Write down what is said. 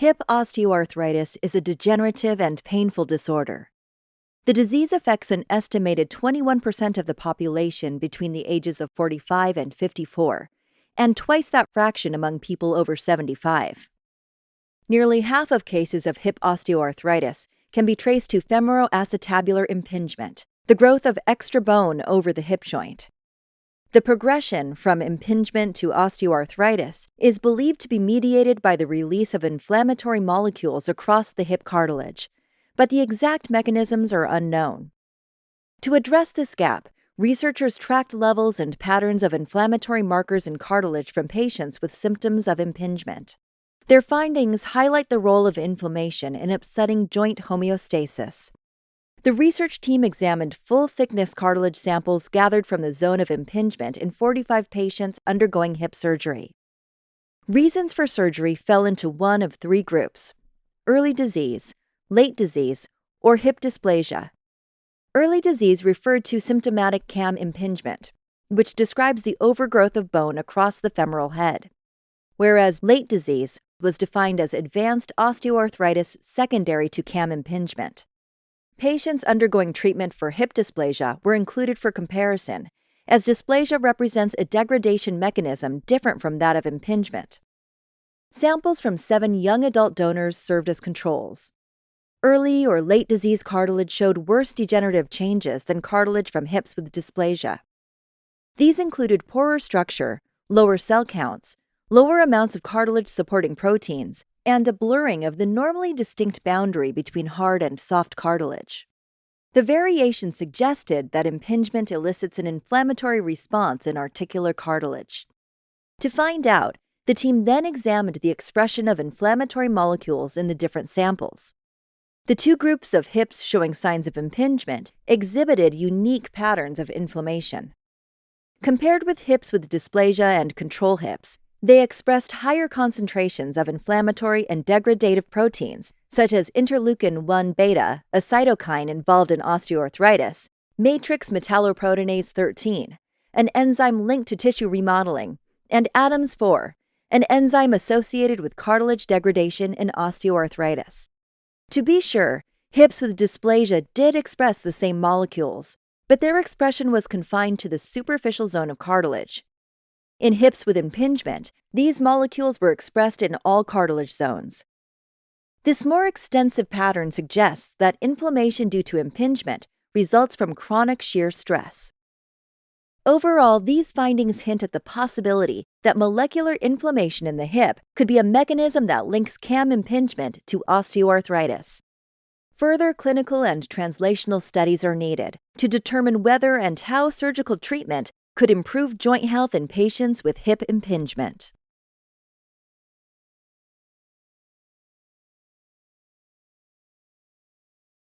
Hip osteoarthritis is a degenerative and painful disorder. The disease affects an estimated 21% of the population between the ages of 45 and 54, and twice that fraction among people over 75. Nearly half of cases of hip osteoarthritis can be traced to femoroacetabular impingement, the growth of extra bone over the hip joint. The progression from impingement to osteoarthritis is believed to be mediated by the release of inflammatory molecules across the hip cartilage, but the exact mechanisms are unknown. To address this gap, researchers tracked levels and patterns of inflammatory markers in cartilage from patients with symptoms of impingement. Their findings highlight the role of inflammation in upsetting joint homeostasis. The research team examined full thickness cartilage samples gathered from the zone of impingement in 45 patients undergoing hip surgery. Reasons for surgery fell into one of three groups early disease, late disease, or hip dysplasia. Early disease referred to symptomatic cam impingement, which describes the overgrowth of bone across the femoral head, whereas late disease was defined as advanced osteoarthritis secondary to cam impingement. Patients undergoing treatment for hip dysplasia were included for comparison, as dysplasia represents a degradation mechanism different from that of impingement. Samples from seven young adult donors served as controls. Early or late disease cartilage showed worse degenerative changes than cartilage from hips with dysplasia. These included poorer structure, lower cell counts, lower amounts of cartilage supporting proteins, and a blurring of the normally distinct boundary between hard and soft cartilage. The variation suggested that impingement elicits an inflammatory response in articular cartilage. To find out, the team then examined the expression of inflammatory molecules in the different samples. The two groups of hips showing signs of impingement exhibited unique patterns of inflammation. Compared with hips with dysplasia and control hips, they expressed higher concentrations of inflammatory and degradative proteins, such as interleukin 1 beta, a cytokine involved in osteoarthritis, matrix metalloproteinase 13, an enzyme linked to tissue remodeling, and ADAMTS 4, an enzyme associated with cartilage degradation in osteoarthritis. To be sure, hips with dysplasia did express the same molecules, but their expression was confined to the superficial zone of cartilage, in hips with impingement, these molecules were expressed in all cartilage zones. This more extensive pattern suggests that inflammation due to impingement results from chronic shear stress. Overall, these findings hint at the possibility that molecular inflammation in the hip could be a mechanism that links CAM impingement to osteoarthritis. Further clinical and translational studies are needed to determine whether and how surgical treatment could improve joint health in patients with hip impingement.